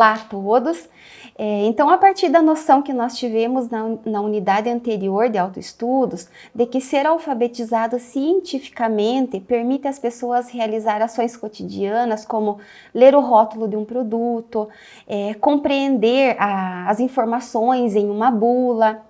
Olá a todos! É, então, a partir da noção que nós tivemos na, na unidade anterior de autoestudos, de que ser alfabetizado cientificamente permite às pessoas realizar ações cotidianas, como ler o rótulo de um produto, é, compreender a, as informações em uma bula,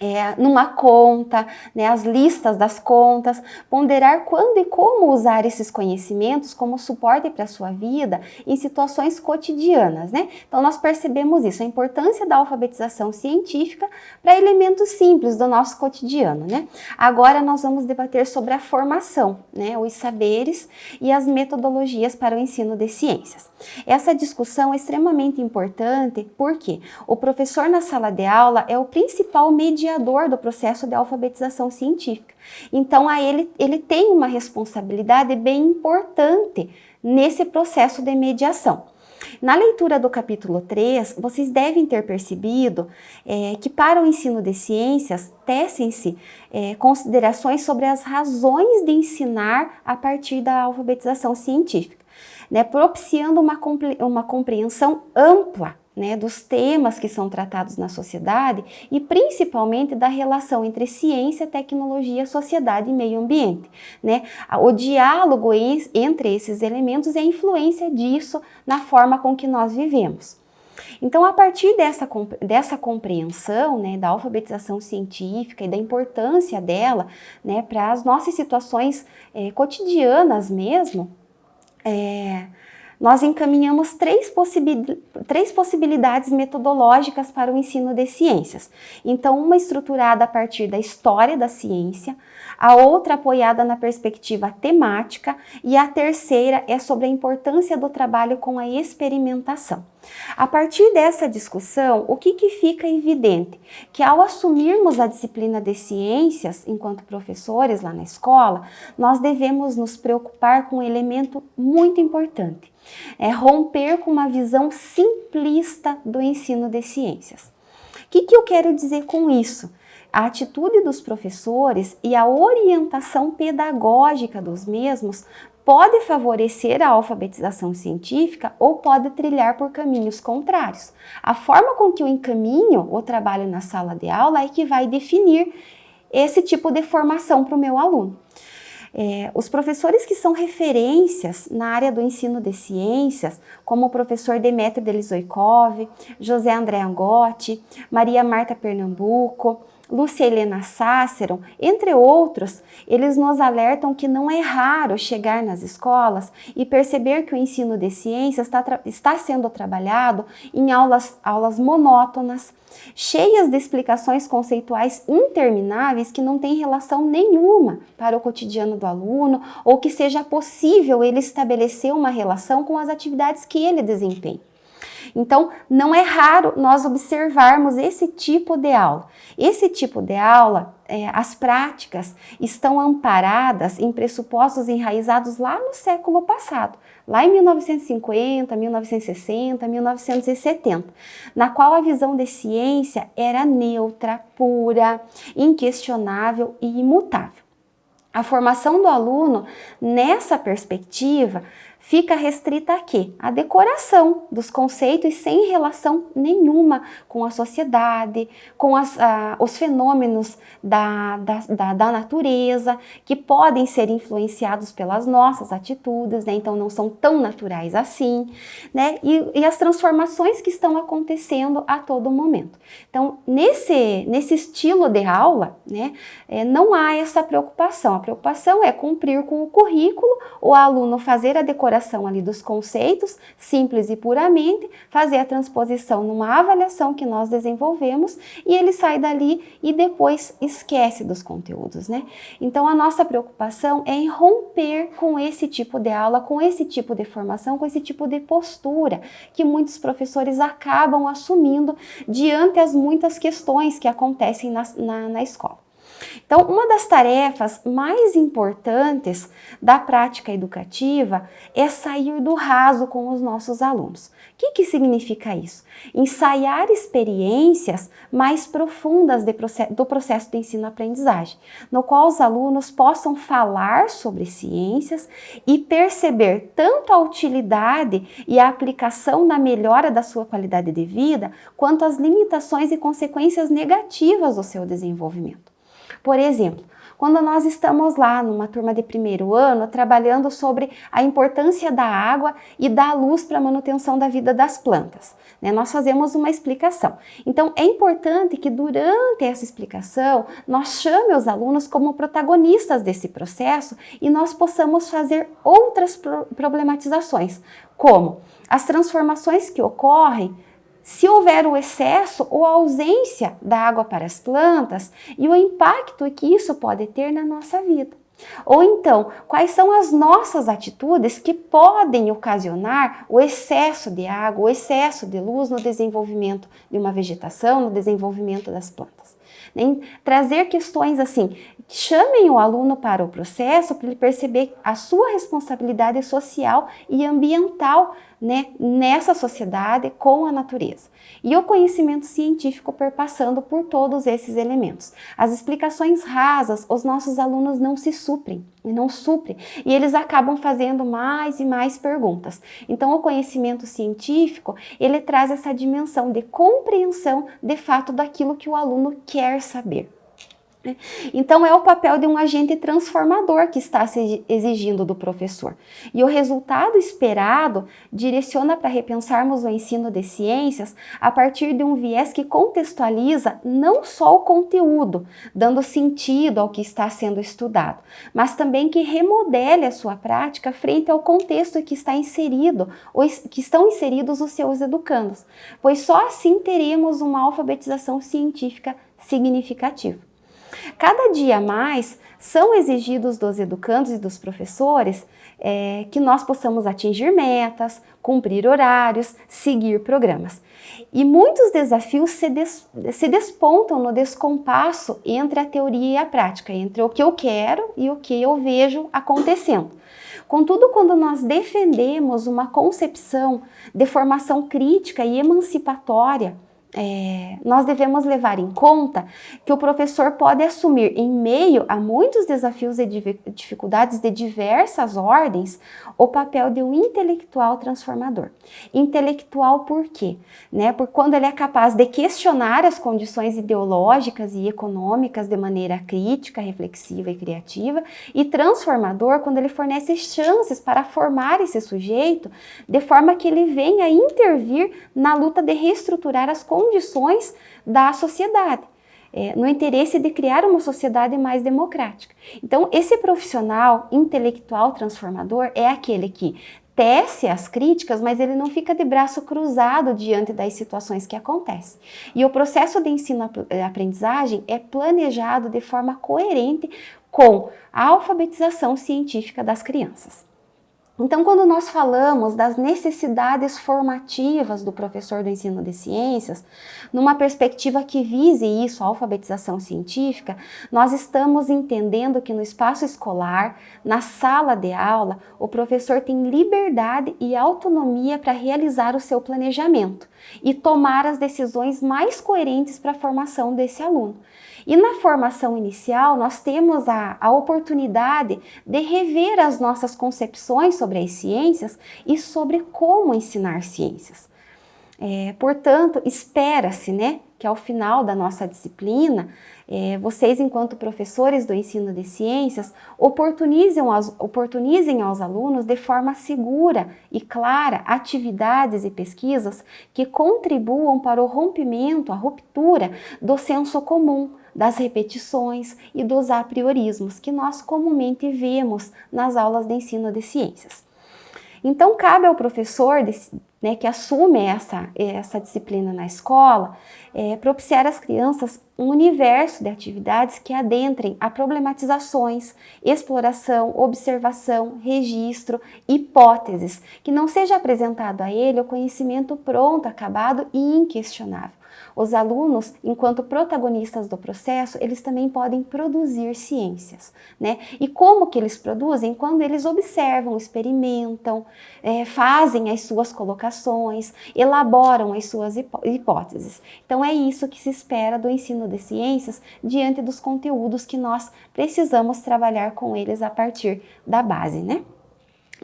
é, numa conta, né, as listas das contas, ponderar quando e como usar esses conhecimentos como suporte para a sua vida em situações cotidianas. Né? Então nós percebemos isso, a importância da alfabetização científica para elementos simples do nosso cotidiano. Né? Agora nós vamos debater sobre a formação, né, os saberes e as metodologias para o ensino de ciências. Essa discussão é extremamente importante porque o professor na sala de aula é o principal mediador do processo de alfabetização científica. Então, a ele, ele tem uma responsabilidade bem importante nesse processo de mediação. Na leitura do capítulo 3, vocês devem ter percebido é, que para o ensino de ciências tecem-se é, considerações sobre as razões de ensinar a partir da alfabetização científica né, propiciando uma, uma compreensão ampla né, dos temas que são tratados na sociedade e principalmente da relação entre ciência, tecnologia, sociedade e meio ambiente. Né? O diálogo entre esses elementos e a influência disso na forma com que nós vivemos. Então, a partir dessa, dessa compreensão né, da alfabetização científica e da importância dela né, para as nossas situações é, cotidianas mesmo, é, nós encaminhamos três, possibil, três possibilidades metodológicas para o ensino de ciências. Então, uma estruturada a partir da história da ciência, a outra apoiada na perspectiva temática e a terceira é sobre a importância do trabalho com a experimentação. A partir dessa discussão, o que, que fica evidente? Que ao assumirmos a disciplina de ciências, enquanto professores lá na escola, nós devemos nos preocupar com um elemento muito importante, é romper com uma visão simplista do ensino de ciências. O que, que eu quero dizer com isso? A atitude dos professores e a orientação pedagógica dos mesmos pode favorecer a alfabetização científica ou pode trilhar por caminhos contrários. A forma com que eu encaminho o trabalho na sala de aula é que vai definir esse tipo de formação para o meu aluno. É, os professores que são referências na área do ensino de ciências, como o professor Demetrio Delizoikov, José André Angotti, Maria Marta Pernambuco, Lúcia Helena Sáceron, entre outros, eles nos alertam que não é raro chegar nas escolas e perceber que o ensino de ciências está, está sendo trabalhado em aulas, aulas monótonas, cheias de explicações conceituais intermináveis que não têm relação nenhuma para o cotidiano do aluno ou que seja possível ele estabelecer uma relação com as atividades que ele desempenha. Então, não é raro nós observarmos esse tipo de aula. Esse tipo de aula, é, as práticas estão amparadas em pressupostos enraizados lá no século passado, lá em 1950, 1960, 1970, na qual a visão de ciência era neutra, pura, inquestionável e imutável. A formação do aluno nessa perspectiva fica restrita a quê? A decoração dos conceitos sem relação nenhuma com a sociedade, com as, os fenômenos da, da, da, da, natureza, que podem ser influenciados pelas nossas atitudes, né? então não são tão naturais assim, né? E, e, as transformações que estão acontecendo a todo momento. Então, nesse, nesse estilo de aula, né, é, não há essa preocupação. A preocupação é cumprir com o currículo, o aluno fazer a decoração elaboração ali dos conceitos, simples e puramente, fazer a transposição numa avaliação que nós desenvolvemos e ele sai dali e depois esquece dos conteúdos, né? Então a nossa preocupação é em romper com esse tipo de aula, com esse tipo de formação, com esse tipo de postura que muitos professores acabam assumindo diante as muitas questões que acontecem na, na, na escola. Então, uma das tarefas mais importantes da prática educativa é sair do raso com os nossos alunos. O que, que significa isso? Ensaiar experiências mais profundas do processo de ensino-aprendizagem, no qual os alunos possam falar sobre ciências e perceber tanto a utilidade e a aplicação na melhora da sua qualidade de vida, quanto as limitações e consequências negativas do seu desenvolvimento. Por exemplo, quando nós estamos lá numa turma de primeiro ano trabalhando sobre a importância da água e da luz para a manutenção da vida das plantas. Né? Nós fazemos uma explicação. Então é importante que durante essa explicação nós chame os alunos como protagonistas desse processo e nós possamos fazer outras problematizações, como as transformações que ocorrem se houver o excesso ou a ausência da água para as plantas e o impacto que isso pode ter na nossa vida. Ou então, quais são as nossas atitudes que podem ocasionar o excesso de água, o excesso de luz no desenvolvimento de uma vegetação, no desenvolvimento das plantas. Nem trazer questões assim, chamem o aluno para o processo para ele perceber a sua responsabilidade social e ambiental né, nessa sociedade com a natureza. E o conhecimento científico perpassando por todos esses elementos. As explicações rasas, os nossos alunos não se suprem, não suprem, e eles acabam fazendo mais e mais perguntas. Então o conhecimento científico, ele traz essa dimensão de compreensão de fato daquilo que o aluno quer saber. Né? Então, é o papel de um agente transformador que está se exigindo do professor. E o resultado esperado direciona para repensarmos o ensino de ciências a partir de um viés que contextualiza não só o conteúdo, dando sentido ao que está sendo estudado, mas também que remodele a sua prática frente ao contexto que está inserido, que estão inseridos os seus educandos, pois só assim teremos uma alfabetização científica significativa. Cada dia mais são exigidos dos educandos e dos professores é, que nós possamos atingir metas, cumprir horários, seguir programas. E muitos desafios se, des, se despontam no descompasso entre a teoria e a prática, entre o que eu quero e o que eu vejo acontecendo. Contudo, quando nós defendemos uma concepção de formação crítica e emancipatória, é, nós devemos levar em conta que o professor pode assumir, em meio a muitos desafios e dificuldades de diversas ordens, o papel de um intelectual transformador. Intelectual por quê? Né? Por quando ele é capaz de questionar as condições ideológicas e econômicas de maneira crítica, reflexiva e criativa, e transformador quando ele fornece chances para formar esse sujeito de forma que ele venha intervir na luta de reestruturar as condições condições da sociedade, é, no interesse de criar uma sociedade mais democrática. Então, esse profissional intelectual transformador é aquele que tece as críticas, mas ele não fica de braço cruzado diante das situações que acontecem. E o processo de ensino-aprendizagem é planejado de forma coerente com a alfabetização científica das crianças. Então, quando nós falamos das necessidades formativas do professor do ensino de ciências, numa perspectiva que vise isso, a alfabetização científica, nós estamos entendendo que no espaço escolar, na sala de aula, o professor tem liberdade e autonomia para realizar o seu planejamento e tomar as decisões mais coerentes para a formação desse aluno. E na formação inicial, nós temos a, a oportunidade de rever as nossas concepções sobre as ciências e sobre como ensinar ciências. É, portanto, espera-se né, que ao final da nossa disciplina, é, vocês, enquanto professores do ensino de ciências, oportunizem aos, oportunizem aos alunos de forma segura e clara atividades e pesquisas que contribuam para o rompimento, a ruptura do senso comum, das repetições e dos apriorismos que nós comumente vemos nas aulas de ensino de ciências. Então, cabe ao professor né, que assume essa, essa disciplina na escola é, propiciar às crianças um universo de atividades que adentrem a problematizações, exploração, observação, registro, hipóteses, que não seja apresentado a ele o conhecimento pronto, acabado e inquestionável Os alunos, enquanto protagonistas do processo, eles também podem produzir ciências, né? E como que eles produzem? Quando eles observam, experimentam, é, fazem as suas colocações, elaboram as suas hipóteses. Então é isso que se espera do ensino de ciências diante dos conteúdos que nós precisamos trabalhar com eles a partir da base, né?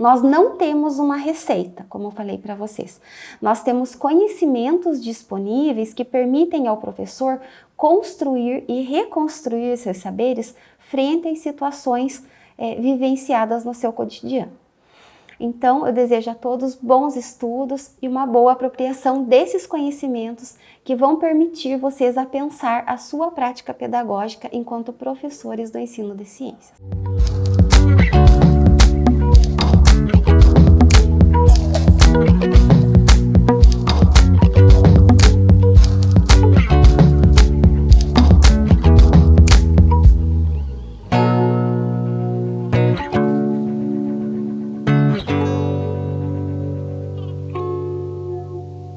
Nós não temos uma receita, como eu falei para vocês. Nós temos conhecimentos disponíveis que permitem ao professor construir e reconstruir seus saberes frente às situações é, vivenciadas no seu cotidiano. Então, eu desejo a todos bons estudos e uma boa apropriação desses conhecimentos que vão permitir vocês a pensar a sua prática pedagógica enquanto professores do ensino de ciências.